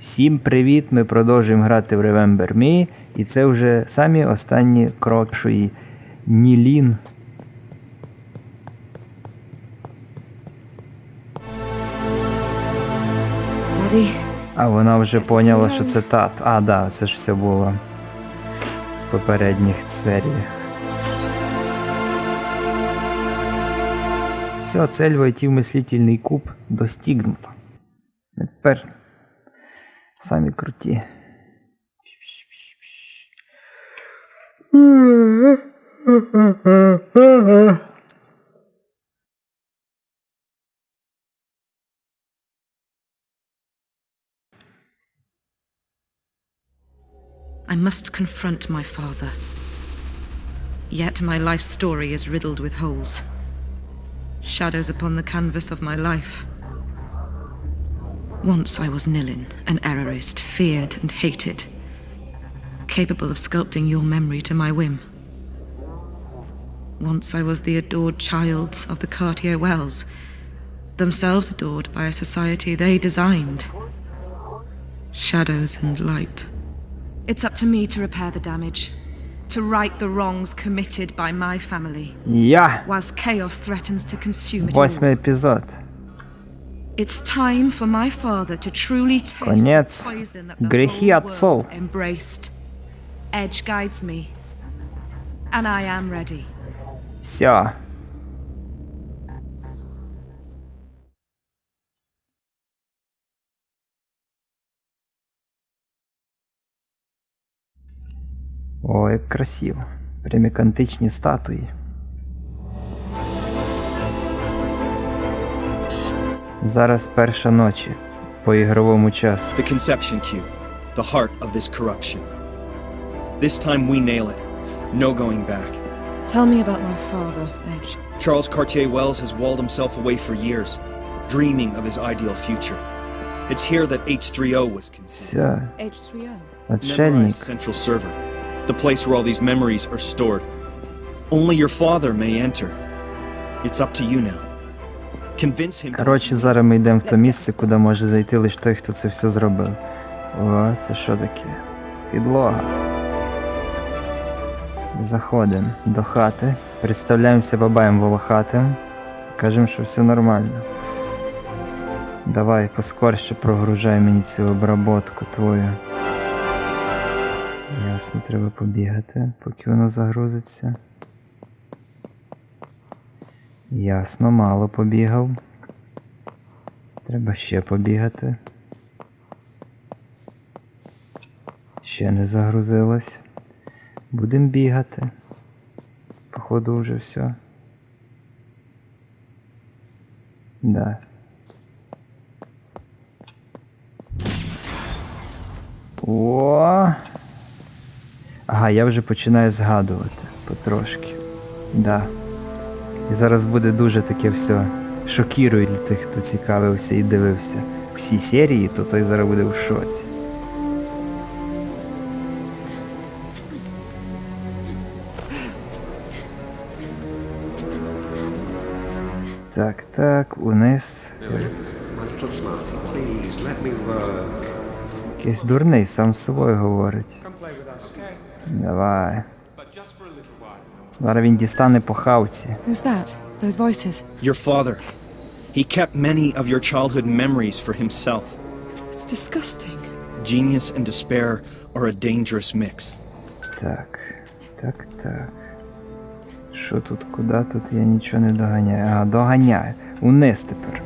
Всім привіт! Ми продовжуємо грати в Remember Me. І це вже самі останні кроки нашої Нілін. А вона вже поняла, що це тат. А, да, це ж все було в попередніх серіях. Все, цель войти в мислительний куб достигнута. Тепер самі круті. I must confront my father. Yet my life story is riddled with holes. Shadows upon the canvas of my life. Once I was Nilin, an errorist, feared and hated, capable of sculpting your memory to my whim. Once I was the adored child of the Cartier Wells, themselves adored by a society they designed. Shadows and light. It's up to me to repair the damage, to right the wrongs committed by my family, Я! whilst chaos threatens to consume it all. Восьмий Конец. the poison that the Грехи whole отцов. world embraced. Edge guides me, and I am ready. Все. О, як красиво. Прям як античні статуї. Зараз перша ночі по ігровому часу. The conception cube, the heart of this corruption. This time we nail it. No going back. Tell me about my father, Edge. Charles Cartier Wells has walled himself away for years, dreaming of his ideal future. It's here that H3O was conceived. Все, H3O. отшельник. Memorized central server, the place where all these memories are stored. Only your father may enter. It's up to you now. Коротше, зараз ми йдемо в то місце, куди може зайти лише той, хто це все зробив. О, це що таке? Підлога. Заходимо до хати, представляємося бабаєм волохатим. Кажемо, що все нормально. Давай поскорше прогружай мені цю обработку твою. Ясно, треба побігати, поки воно загрузиться. Ясно, мало побігав. Треба ще побігати. Ще не загрузилось. Будем бігати. Походу вже все. Да. О! Ага, я вже починаю згадувати потрошки. Да. І зараз буде дуже таке все шокірує для тих, хто цікавився і дивився всі серії, то той зараз буде в шоці. Так, так, униз. Якийсь дурний сам з собою говорить. Давай. Зараз він дістане по хавці. Who's that? Those voices. Your father. He kept many of your childhood memories for himself. It's disgusting. Genius and despair are a dangerous mix. Так, так, так. Що тут, куди тут я нічого не доганяю. Ага, доганяю. Униз тепер.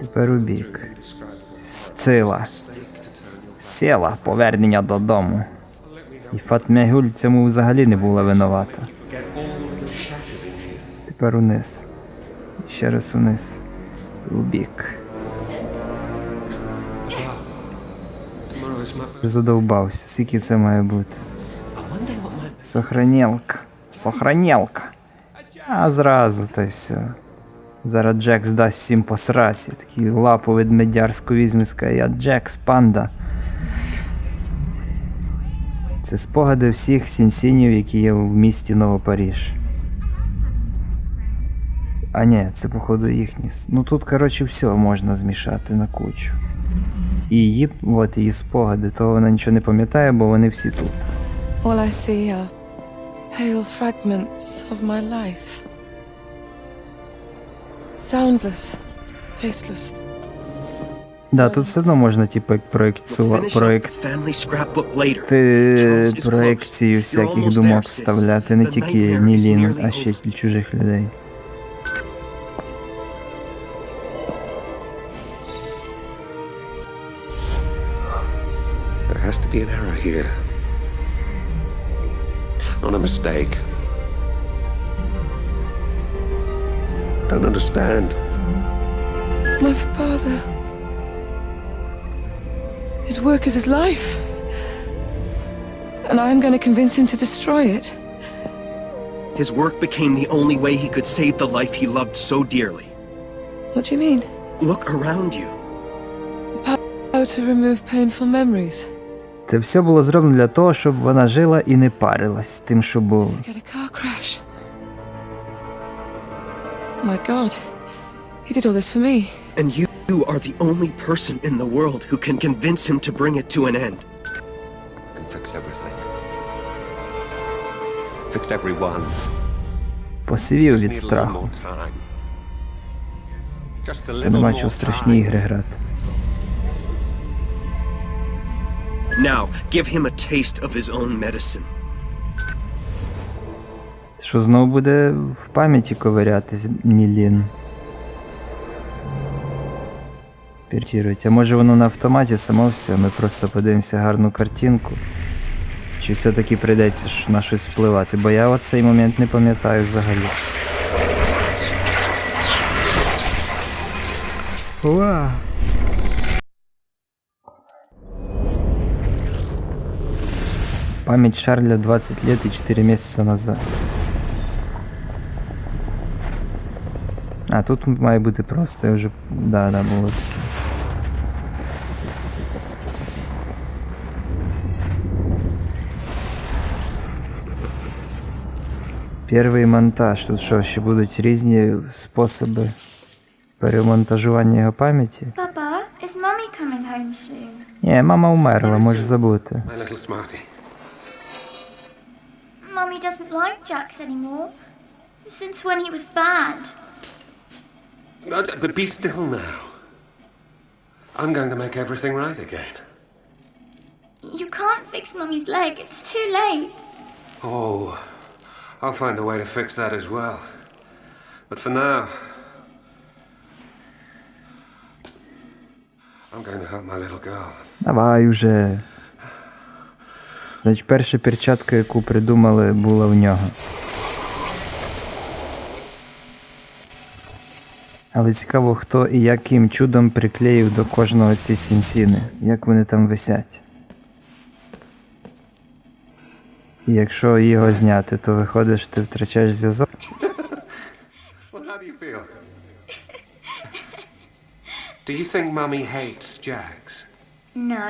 Тепер у бік. Сцила. Села, повернення додому. І Фатмягюль цьому взагалі не була винувата. Тепер униз. І ще раз униз. У бік. Задовбався, скільки це має бути. Сохранілка. Сохранілка. А зразу та й все. Зараз Джекс дасть всім по сраці. Такий лапу ведмедярську візьме і скаже, я Джекс, панда. Це спогади всіх Sensen ів, які є в місті Новопаріж. А ні, це походу їхні. Ну тут, коротше, все можна змішати на кучу. І її, от її спогади, то вона нічого не пам'ятає, бо вони всі тут. All I see are pale fragments of my life. Soundless, tasteless. Да, тут все одно можна, типу, scrapbook later. ти. You're всяких думок вставляти, не тільки Нілін, а ще й чужих людей. There has to be an error here. Not a mistake. Don't understand. My father. His work is his life. And I'm going to convince him to destroy it. His work became the only way he could save the life he loved so dearly. What do you mean? Look around you. How to remove painful memories? Це все було зроблено для того, щоб вона жила і не парилась тим, що було. Get a car crash. My god. He did all this for me. And you you are the only person in the world who can convince him to bring it to an end. I can fix everything. Fix everyone. Посивів від страху. Та нема чого страшні ігри грати. Now, give him a taste of his own medicine. Що знову буде в пам'яті ковирятись Нілін. Піртірують. А може воно на автоматі само все, ми просто подивимося гарну картинку. Чи все-таки прийдеться на щось впливати, бо я от цей момент не пам'ятаю взагалі. Уа! Память Шарля 20 лет и 4 месяца назад. А, тут має бути просто, я вже. Да, да, було таке. Перший монтаж. Тут що, ще будуть різні способи перемонтажування його пам'яті? Papa, is Mummy coming home soon? Ні, мама умерла, можеш забути. My little smarty. Mummy doesn't like Jax anymore. Since when he was bad. But, but be still now. I'm going to make everything right again. You can't fix Mummy's leg, it's too late. Oh, I'll find a way to fix that as well. But for now, I'm going to help my little girl. Давай уже. Значить, перша перчатка, яку придумали, була в нього. Але цікаво, хто і яким чудом приклеїв до кожного ці сінсіни, як вони там висять. І якщо його зняти, то виходить, що ти втрачаєш зв'язок. Do you think Mummy hates Jags? No.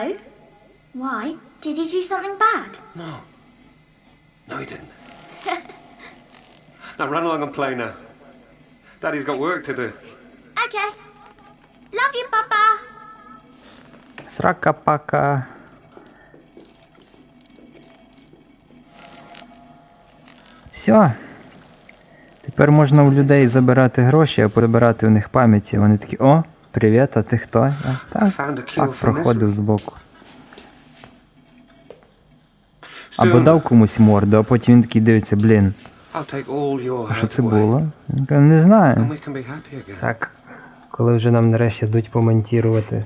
Why? Did he do something bad? No. No, he didn't. now run along and play now. Daddy's got work to do. Okay. Love you, Papa. Срака-пака. Все. Тепер можна у людей забирати гроші, а прибирати у них пам'яті. Вони такі, о, привіт, а ти хто? А, так, так, проходив збоку. Або дав комусь морду, а потім він такий дивиться, блін, а що це було? Не знаю. Так. Коли вже нам нарешті йдуть помонтувати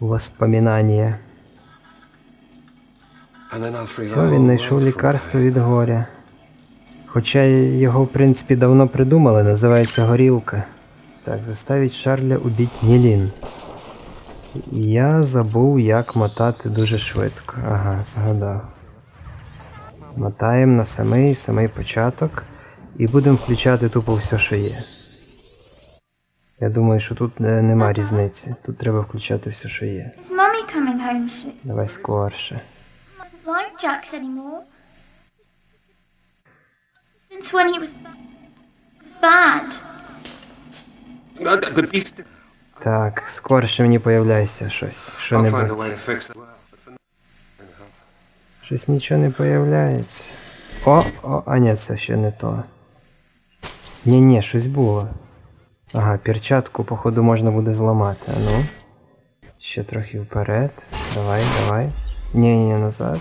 воспоминання. Все, він знайшов лікарство від горя. Хоча його, в принципі, давно придумали, називається горілка. Так, заставить Шарля убить Нілін. Я забув, як мотати дуже швидко. Ага, згадав. Мотаємо на самий самий початок і будемо включати тупо все, що є. Я думаю, що тут е, нема різниці. Тут треба включати все, що є. Давай скорше. Так, скорше мені появляється щось. Що не Щось нічого не появляється. О, о, а ні, це ще не то. Ні, ні, щось було. Ага, перчатку, походу, можна буде зламати. А ну. Ще трохи вперед. Давай, давай. Ні, ні, назад.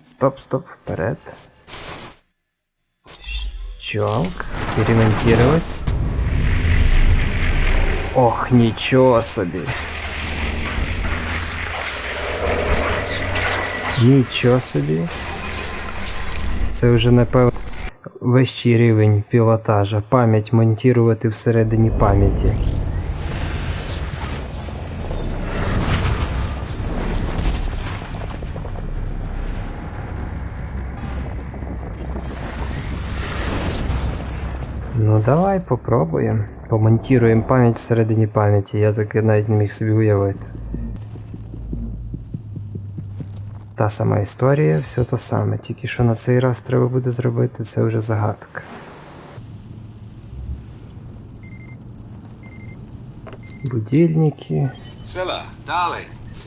Стоп, стоп, вперед. Щелк. Перемонтировать. Ох, нічого собі. Нічого собі. Це вже напевно вищий рівень пілотажа. Пам'ять монтувати всередині пам'яті. Ну давай попробуємо. Помонтіруємо пам'ять всередині пам'яті. Я таки навіть не міг собі уявити. Та сама історія, все то саме. Тільки що на цей раз треба буде зробити, це вже загадка. Будильники.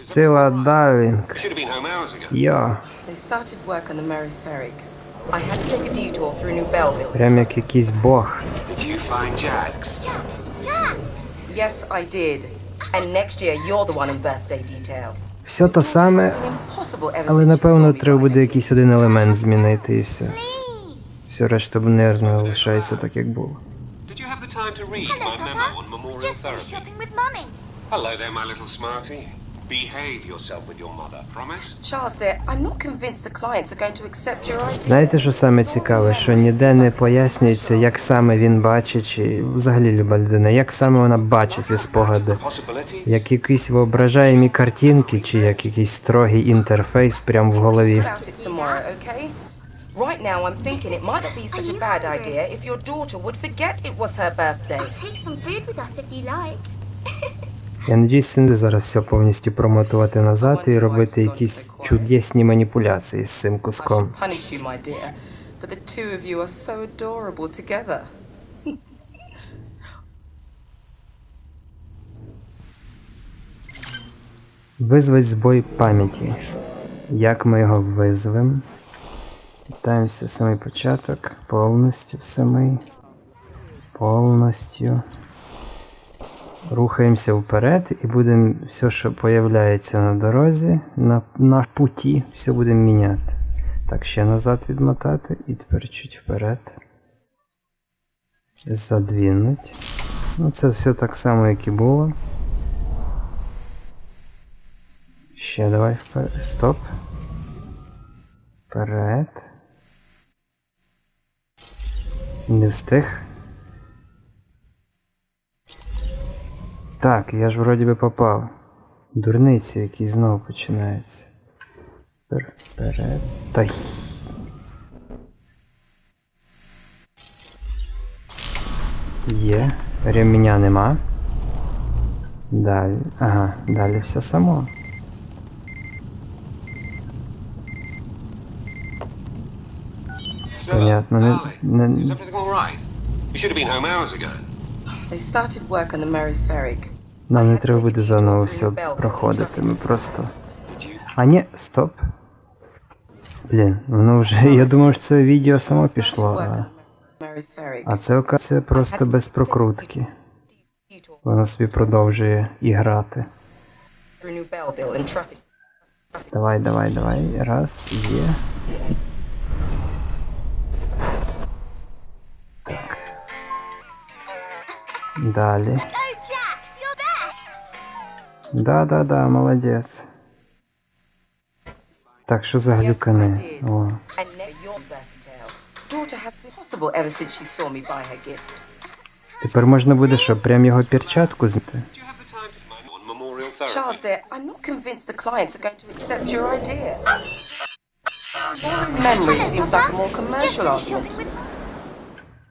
Сила ago. Йо. Прям як якийсь бог. Все то саме, але напевно треба буде якийсь один елемент змінити і все. Все решта нервно лишається так, як було. Hello, Papa. Just finished shopping with Mummy. Hello there, my little smarty. Behave yourself with your mother, promise? Charles, dear, I'm not convinced the clients are going to accept your idea. Знаєте, що саме цікаве, що ніде не пояснюється, як саме він бачить, чи взагалі люба людина, як саме вона бачить ці спогади. Як якісь воображаємі картинки, чи як якийсь строгий інтерфейс прямо в голові. Right now, I'm thinking it might not be such a bad idea if your daughter would forget it was her birthday. I'll take some food with us if you like. Я надіюсь, це не зараз все повністю промотувати назад і робити якісь чудесні маніпуляції з цим куском. Визвать збой пам'яті. Як ми його визвемо? Вітаємося в самий початок. Повністю в самий. Повністю. Рухаємося вперед і будемо все, що появляється на дорозі, на, на путі, все будемо міняти. Так, ще назад відмотати і тепер чуть вперед. Задвинуть. Ну, це все так само, як і було. Ще давай вперед. Стоп. Вперед. Не встиг. Так, я ж вроді би попав. Дурниці, які знову починаються. Впер- Вперед. Та. Є. Ремня нема. Далі. Ага, далі все само. Понятно, не- не- Нам не треба буде заново все проходити. Ми просто. А ні, стоп. Блін, воно вже. Я думав, що це відео само пішло, а, а це оказується просто без прокрутки. Воно собі продовжує і грати. Давай, давай, давай. Раз, є. Далі. Да-да-да, молодець. Так, що за глюкани? О. Тепер можна буде що, прям його перчатку зняти? Charles, dear, I'm not convinced the clients are going to accept your idea. Memory seems like a more commercial with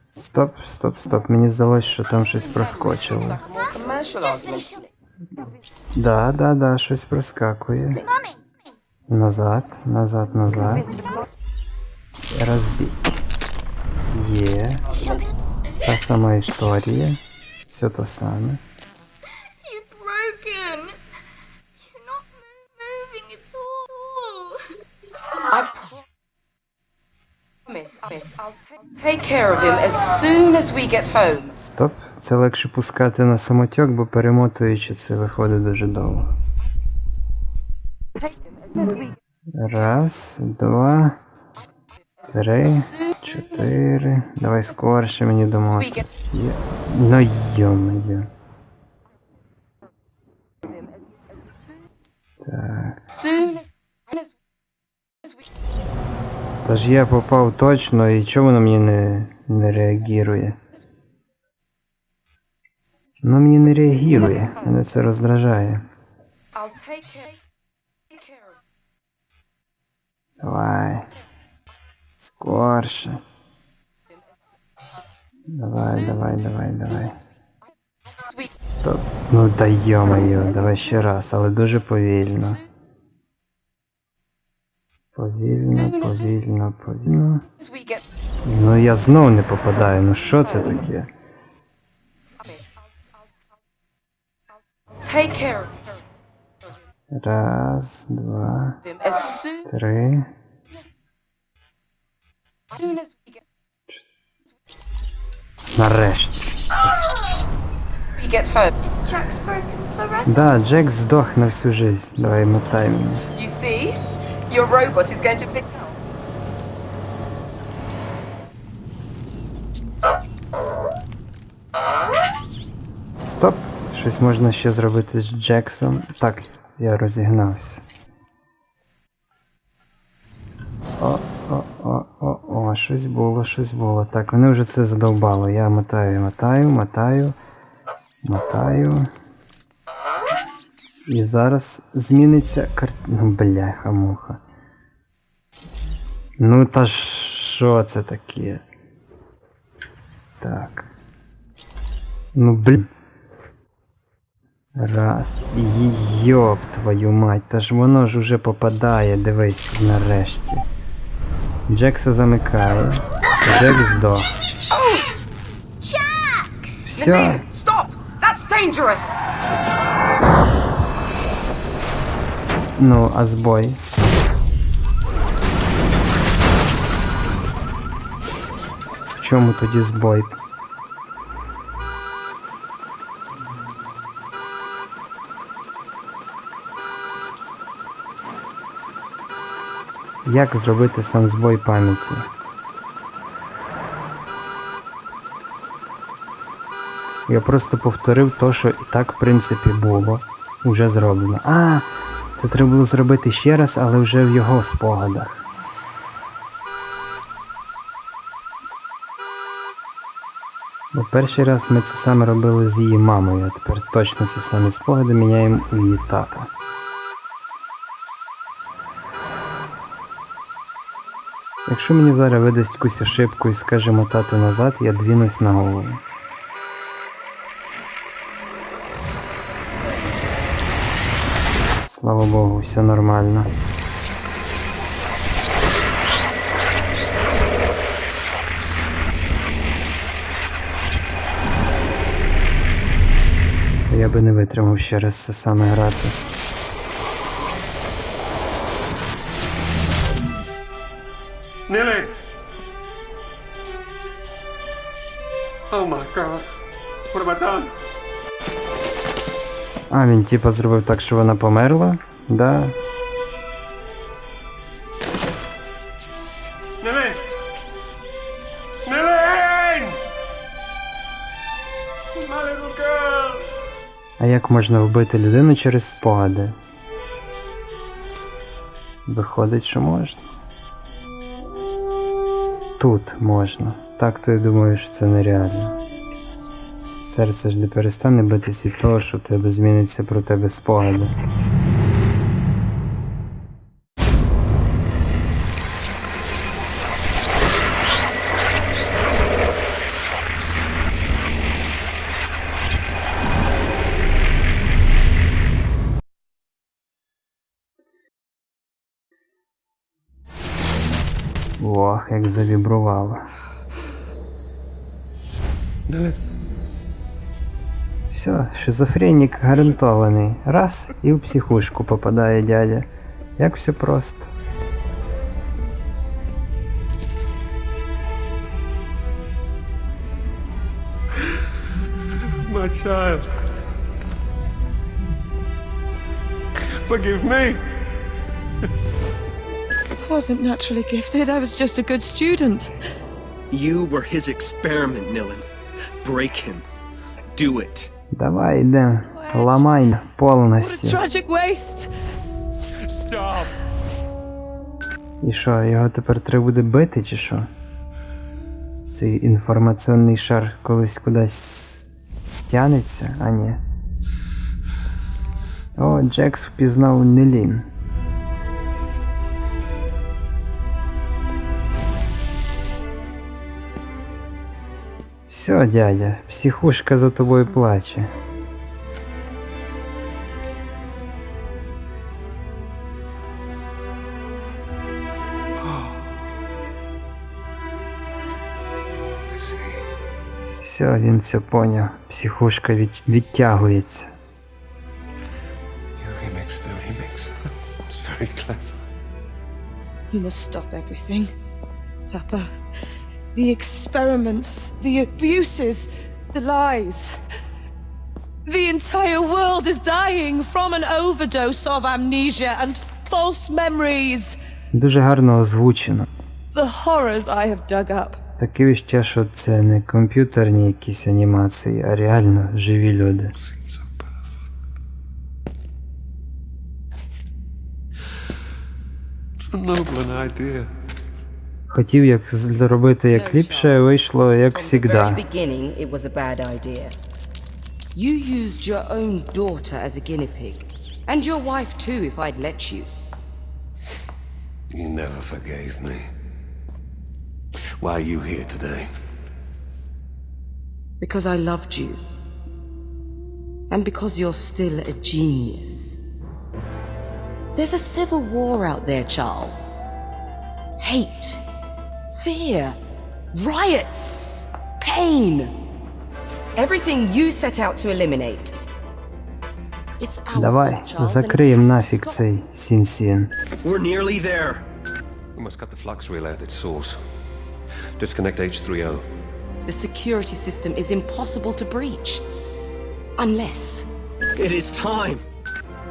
Стоп, стоп, стоп. Мені здалося, що там щось проскочило. Like a more commercial Just argument. finished shopping Да, да, да, щось проскакує. with Mummy. Назад, назад, назад. Розбить. Є. Shopping. Та сама історія. Все то саме. Стоп. Це легше пускати на самотьок, бо перемотуючи це виходить дуже довго. Раз, два, три, чотири. Давай скорше мені We домотати. Ну йо-моє. Так. Та ж я попав точно, і чого воно мені не, не реагує? Воно мені не реагує, мене це роздражає. Давай. Скорше. Давай, давай, давай, давай. Стоп. Ну да йо-моє, давай ще раз, але дуже повільно. Повільно, повільно, повільно. Ну я знов не попадаю, ну що це таке? Раз, два, три. Нарешті. Да, Джек здох на всю жизнь. Давай мотай мене. You see, your robot is going to pick. Стоп! Щось можна ще зробити з Джексом. Так, я розігнався. О, о, о, о, о, щось було, щось було. Так, мене вже це задовбало. Я мотаю, мотаю, мотаю, мотаю. І зараз зміниться карт... Ну, бляха муха. Ну та що це таке? Так. Ну блін. Раз. Йоп твою мать, та ж воно ж уже попадає, дивись, нарешті. Джекса замикає. Джек здох. Все. Stop! That's dangerous! Ну, а збой. В чому тоді збой? Як зробити сам збой пам'яті? Я просто повторив то, що і так, в принципі, було. Уже зроблено. А, це треба було зробити ще раз, але вже в його спогадах. Бо перший раз ми це саме робили з її мамою, а тепер точно ці самі спогади міняємо у її тата. Якщо мені зараз видасть якусь ошибку і скаже мотати назад, я двінусь на голову. Слава Богу, все нормально. Я би не витримав ще раз це саме грати. Nilly! Oh my god. What? А, він типа зробив так, що вона померла? Да. А як можна вбити людину через спогади? Виходить, що можна. Тут можна. Так то я думаю, що це нереально. Серце ж не перестане битись від того, що в тебе зміниться про тебе спогади. Ох, як завібрувало. No, Все, шизофренік гарантований. Раз і в психушку попадає дядя. Як все просто. my child. Forgive me. I wasn't naturally gifted, I was just a good student. You were his experiment, Nilin. Break him. Do it. Давай йдем. Ламай повністю. І що, його тепер треба буде бити, чи що? Цей інформаційний шар колись кудись стянеться, а ні. О, Джекс впізнав Нелін. Все, дядя, психушка за тобою плаче. Все, він все поняв. Психушка від... відтягується. You remixed the remix. It's very clever. You must stop everything. Papa. The experiments, the abuses, the lies. The entire world is dying from an overdose of amnesia and false memories. Дуже гарно озвучено. The horrors I have dug up. Таке відчуття, що це не комп'ютерні якісь анімації, а реально живі люди. Seems so perfect. So noble an idea. Хотів як зробити як ліпше, вийшло як From the very завжди. beginning, it was a bad idea. You used your own daughter as a guinea pig. And your wife too, if I'd let you. You never forgave me. Why are you here today? Because I loved you. And because you're still a genius. There's a civil war out there, Charles. Hate, fear, riots, pain. Everything you set out to eliminate. It's our Давай, fault, Charles, and it закриємо has to нафіг stop. цей сін-сін. We're nearly there. We must cut the flux relay at its source. Disconnect H3O. The security system is impossible to breach. Unless. It is time.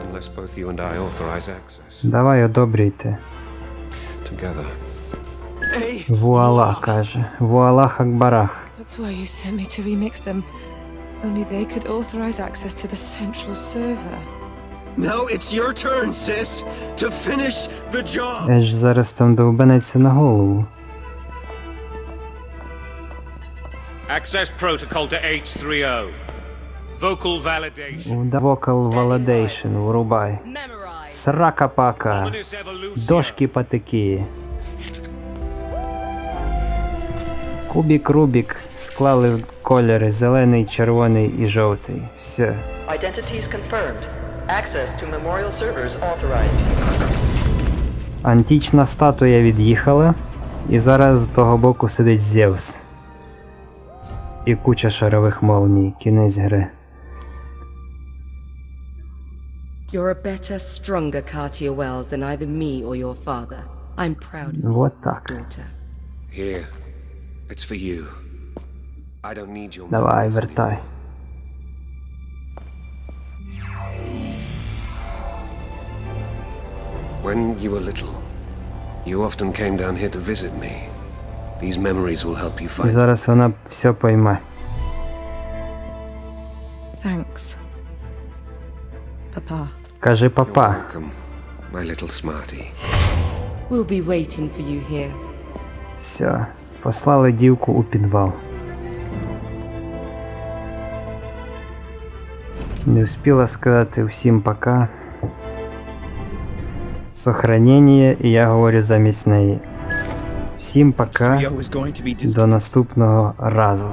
Unless both you and I authorize access. Давай одобрюйте. Together. Hey, Вуала, каже. Вуалах Акбарах. That's why you sent me to remix them. Only they could authorize access to the central server. now it's your turn, sis, to finish the job. Еш зараз там довбанеться на голову. Access protocol to H3O. Vocal validation. Vocal Validation, врубай. Memorize. Срака-пака. Ominous Кубік Рубік склали кольори зелений, червоний і жовтий. Все. Identities confirmed. Access to memorial servers authorized. Антична статуя від'їхала, і зараз з того боку сидить Зевс. І куча шарових молній. Кінець гри. You're a better, stronger Cartier Wells than either me or your father. I'm proud of you, Вот так. daughter. Here. It's for you. I don't need your Давай, memories вертай. anymore. When you were little, you often came down here to visit me. These memories will help you І find зараз вона все пойме. Thanks. Papa. Каже You're папа. welcome, my little smarty. We'll be waiting for you here. Все. Послали дівку у підвал. Не успіла сказати всім пока. Сохранення, і я говорю замість неї. Всім пока. До наступного разу.